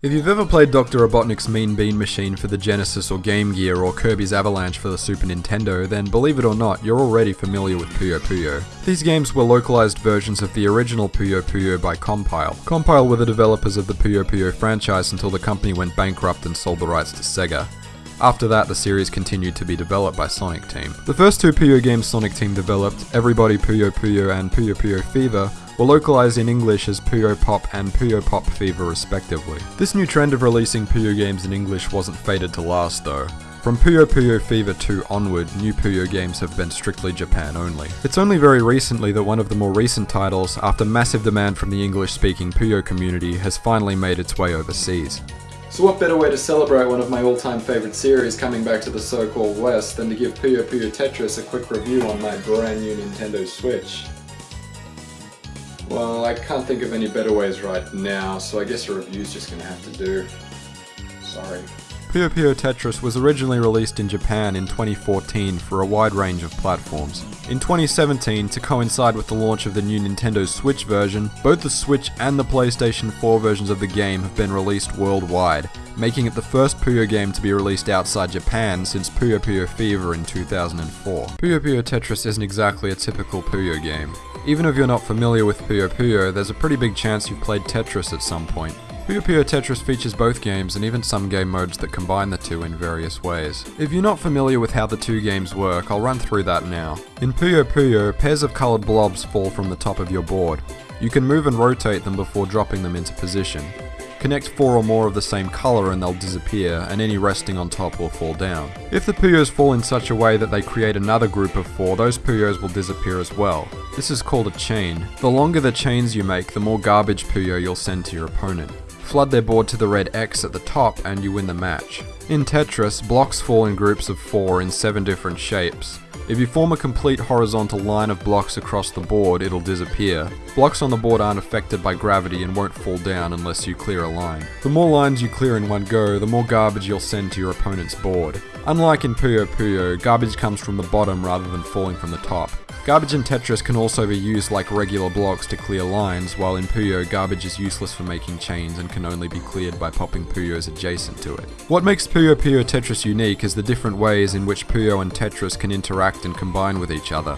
If you've ever played Dr. Robotnik's Mean Bean Machine for the Genesis or Game Gear or Kirby's Avalanche for the Super Nintendo, then believe it or not, you're already familiar with Puyo Puyo. These games were localized versions of the original Puyo Puyo by Compile. Compile were the developers of the Puyo Puyo franchise until the company went bankrupt and sold the rights to Sega. After that, the series continued to be developed by Sonic Team. The first two Puyo games Sonic Team developed, Everybody Puyo Puyo and Puyo Puyo Fever, were localized in English as Puyo Pop and Puyo Pop Fever respectively. This new trend of releasing Puyo games in English wasn't fated to last though. From Puyo Puyo Fever 2 onward, new Puyo games have been strictly Japan only. It's only very recently that one of the more recent titles, after massive demand from the English-speaking Puyo community, has finally made its way overseas. So what better way to celebrate one of my all-time favourite series coming back to the so-called West than to give Puyo Puyo Tetris a quick review on my brand new Nintendo Switch. Well, I can't think of any better ways right now, so I guess a review's just gonna have to do. Sorry. Puyo Puyo Tetris was originally released in Japan in 2014 for a wide range of platforms. In 2017, to coincide with the launch of the new Nintendo Switch version, both the Switch and the PlayStation 4 versions of the game have been released worldwide, making it the first Puyo game to be released outside Japan since Puyo Puyo Fever in 2004. Puyo Puyo Tetris isn't exactly a typical Puyo game. Even if you're not familiar with Puyo Puyo, there's a pretty big chance you've played Tetris at some point. Puyo Puyo Tetris features both games and even some game modes that combine the two in various ways. If you're not familiar with how the two games work, I'll run through that now. In Puyo Puyo, pairs of coloured blobs fall from the top of your board. You can move and rotate them before dropping them into position. Connect four or more of the same colour and they'll disappear, and any resting on top will fall down. If the Puyos fall in such a way that they create another group of four, those Puyos will disappear as well. This is called a chain. The longer the chains you make, the more garbage Puyo you'll send to your opponent. Flood their board to the red X at the top and you win the match. In Tetris, blocks fall in groups of four in seven different shapes. If you form a complete horizontal line of blocks across the board, it'll disappear. Blocks on the board aren't affected by gravity and won't fall down unless you clear a line. The more lines you clear in one go, the more garbage you'll send to your opponent's board. Unlike in Puyo Puyo, garbage comes from the bottom rather than falling from the top. Garbage in Tetris can also be used like regular blocks to clear lines, while in Puyo, garbage is useless for making chains and can only be cleared by popping Puyos adjacent to it. What makes Puyo Puyo Tetris unique is the different ways in which Puyo and Tetris can interact and combine with each other.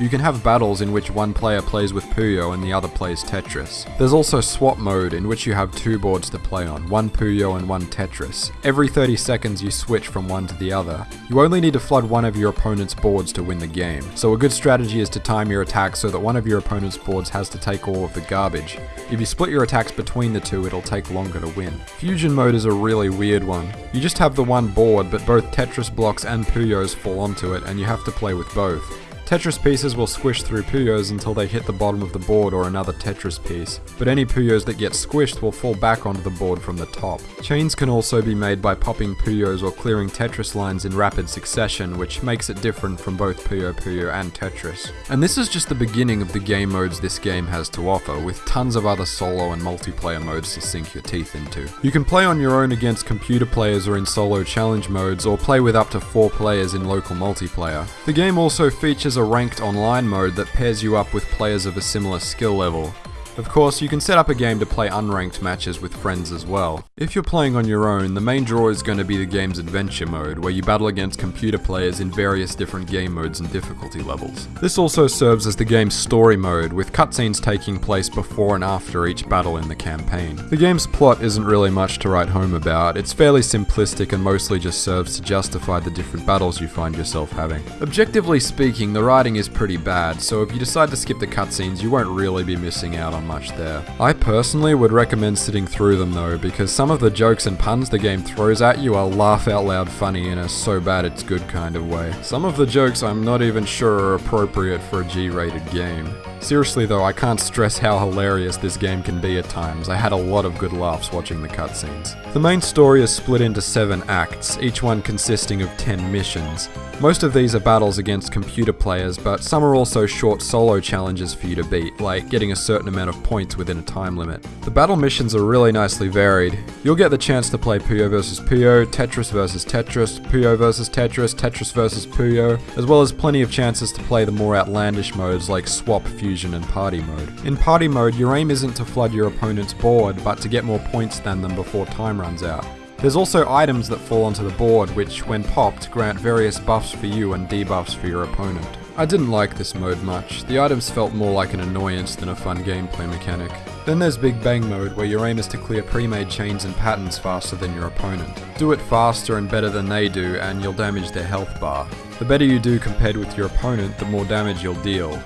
You can have battles in which one player plays with Puyo and the other plays Tetris. There's also swap mode in which you have two boards to play on, one Puyo and one Tetris. Every 30 seconds you switch from one to the other. You only need to flood one of your opponent's boards to win the game, so a good strategy is to time your attacks so that one of your opponent's boards has to take all of the garbage. If you split your attacks between the two, it'll take longer to win. Fusion mode is a really weird one. You just have the one board, but both Tetris blocks and Puyos fall onto it, and you have to play with both. Tetris pieces will squish through Puyos until they hit the bottom of the board or another Tetris piece, but any Puyos that get squished will fall back onto the board from the top. Chains can also be made by popping Puyos or clearing Tetris lines in rapid succession, which makes it different from both Puyo Puyo and Tetris. And this is just the beginning of the game modes this game has to offer, with tons of other solo and multiplayer modes to sink your teeth into. You can play on your own against computer players or in solo challenge modes, or play with up to four players in local multiplayer. The game also features a a ranked online mode that pairs you up with players of a similar skill level. Of course, you can set up a game to play unranked matches with friends as well. If you're playing on your own, the main draw is going to be the game's adventure mode, where you battle against computer players in various different game modes and difficulty levels. This also serves as the game's story mode, with cutscenes taking place before and after each battle in the campaign. The game's plot isn't really much to write home about, it's fairly simplistic and mostly just serves to justify the different battles you find yourself having. Objectively speaking, the writing is pretty bad, so if you decide to skip the cutscenes, you won't really be missing out on much there. I personally would recommend sitting through them though, because some of the jokes and puns the game throws at you are laugh out loud funny in a so bad it's good kind of way. Some of the jokes I'm not even sure are appropriate for a G-rated game. Seriously though, I can't stress how hilarious this game can be at times. I had a lot of good laughs watching the cutscenes. The main story is split into 7 acts, each one consisting of 10 missions. Most of these are battles against computer players, but some are also short solo challenges for you to beat, like getting a certain amount of points within a time limit. The battle missions are really nicely varied. You'll get the chance to play Puyo vs Puyo, Tetris vs Tetris, Puyo vs Tetris, Tetris vs Puyo, as well as plenty of chances to play the more outlandish modes like Swap, Fusion and Party Mode. In Party Mode, your aim isn't to flood your opponent's board, but to get more points than them before time runs out. There's also items that fall onto the board which, when popped, grant various buffs for you and debuffs for your opponent. I didn't like this mode much, the items felt more like an annoyance than a fun gameplay mechanic. Then there's Big Bang mode, where your aim is to clear pre-made chains and patterns faster than your opponent. Do it faster and better than they do, and you'll damage their health bar. The better you do compared with your opponent, the more damage you'll deal.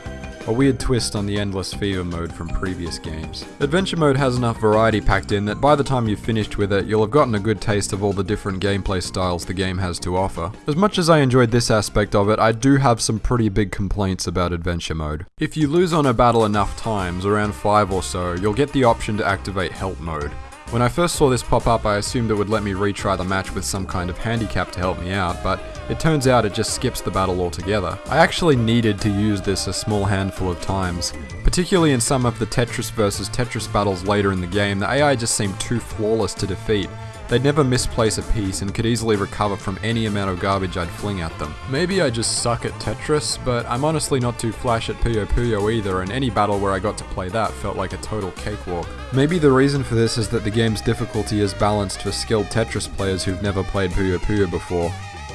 A weird twist on the Endless Fever mode from previous games. Adventure mode has enough variety packed in that by the time you've finished with it, you'll have gotten a good taste of all the different gameplay styles the game has to offer. As much as I enjoyed this aspect of it, I do have some pretty big complaints about adventure mode. If you lose on a battle enough times, around 5 or so, you'll get the option to activate help mode. When I first saw this pop up, I assumed it would let me retry the match with some kind of handicap to help me out, but it turns out it just skips the battle altogether. I actually needed to use this a small handful of times. Particularly in some of the Tetris versus Tetris battles later in the game, the AI just seemed too flawless to defeat, They'd never misplace a piece and could easily recover from any amount of garbage I'd fling at them. Maybe I just suck at Tetris, but I'm honestly not too flash at Puyo Puyo either, and any battle where I got to play that felt like a total cakewalk. Maybe the reason for this is that the game's difficulty is balanced for skilled Tetris players who've never played Puyo Puyo before.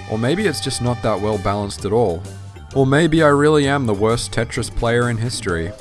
Or maybe it's just not that well balanced at all. Or maybe I really am the worst Tetris player in history.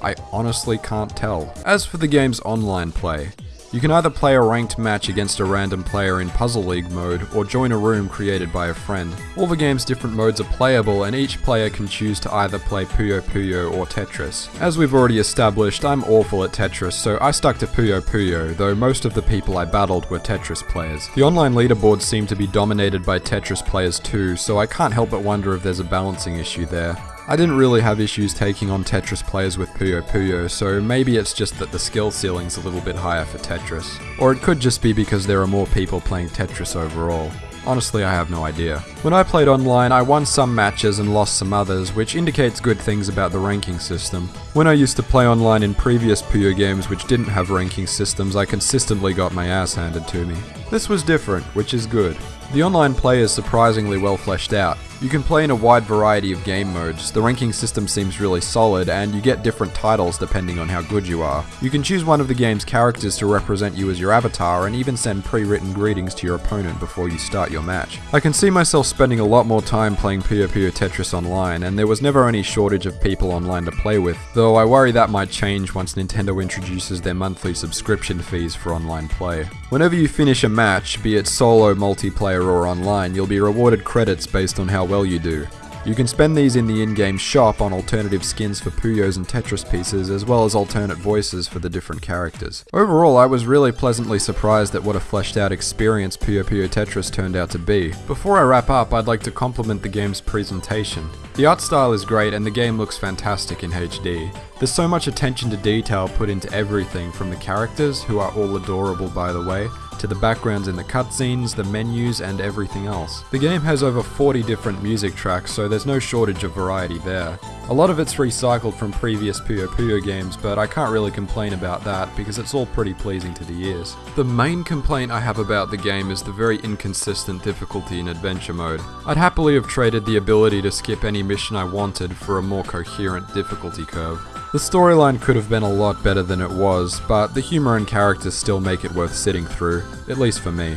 I honestly can't tell. As for the game's online play, you can either play a ranked match against a random player in Puzzle League mode, or join a room created by a friend. All the game's different modes are playable, and each player can choose to either play Puyo Puyo or Tetris. As we've already established, I'm awful at Tetris, so I stuck to Puyo Puyo, though most of the people I battled were Tetris players. The online leaderboards seem to be dominated by Tetris players too, so I can't help but wonder if there's a balancing issue there. I didn't really have issues taking on Tetris players with Puyo Puyo, so maybe it's just that the skill ceiling's a little bit higher for Tetris. Or it could just be because there are more people playing Tetris overall. Honestly, I have no idea. When I played online, I won some matches and lost some others, which indicates good things about the ranking system. When I used to play online in previous Puyo games which didn't have ranking systems, I consistently got my ass handed to me. This was different, which is good. The online play is surprisingly well fleshed out. You can play in a wide variety of game modes, the ranking system seems really solid, and you get different titles depending on how good you are. You can choose one of the game's characters to represent you as your avatar, and even send pre-written greetings to your opponent before you start your match. I can see myself spending a lot more time playing Puyo Puyo Tetris online, and there was never any shortage of people online to play with, though I worry that might change once Nintendo introduces their monthly subscription fees for online play. Whenever you finish a match, be it solo, multiplayer, or online, you'll be rewarded credits based on how well you do. You can spend these in the in-game shop on alternative skins for Puyos and Tetris pieces, as well as alternate voices for the different characters. Overall, I was really pleasantly surprised at what a fleshed out experience Puyo Puyo Tetris turned out to be. Before I wrap up, I'd like to compliment the game's presentation. The art style is great and the game looks fantastic in HD. There's so much attention to detail put into everything from the characters, who are all adorable by the way, to the backgrounds in the cutscenes, the menus, and everything else. The game has over 40 different music tracks, so there's no shortage of variety there. A lot of it's recycled from previous Puyo Puyo games, but I can't really complain about that because it's all pretty pleasing to the ears. The main complaint I have about the game is the very inconsistent difficulty in adventure mode. I'd happily have traded the ability to skip any mission I wanted for a more coherent difficulty curve. The storyline could have been a lot better than it was, but the humour and characters still make it worth sitting through, at least for me.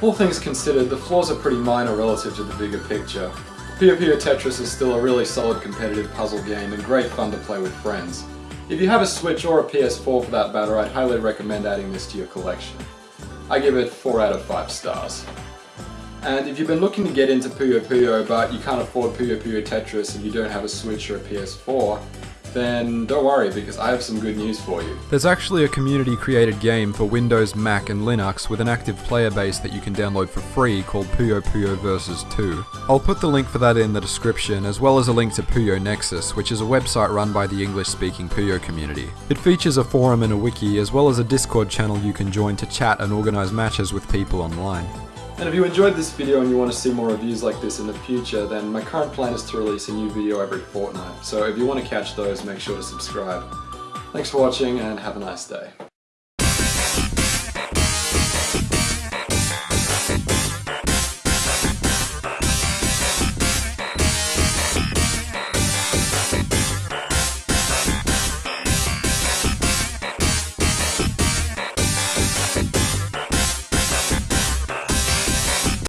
All things considered, the flaws are pretty minor relative to the bigger picture. Puyo Puyo Tetris is still a really solid competitive puzzle game and great fun to play with friends. If you have a Switch or a PS4 for that matter, I'd highly recommend adding this to your collection. I give it 4 out of 5 stars. And if you've been looking to get into Puyo Puyo but you can't afford Puyo Puyo Tetris and you don't have a Switch or a PS4, then don't worry because I have some good news for you. There's actually a community created game for Windows, Mac and Linux with an active player base that you can download for free called Puyo Puyo Versus 2. I'll put the link for that in the description as well as a link to Puyo Nexus which is a website run by the English speaking Puyo community. It features a forum and a wiki as well as a Discord channel you can join to chat and organise matches with people online. And if you enjoyed this video and you want to see more reviews like this in the future, then my current plan is to release a new video every fortnight. So if you want to catch those, make sure to subscribe. Thanks for watching and have a nice day.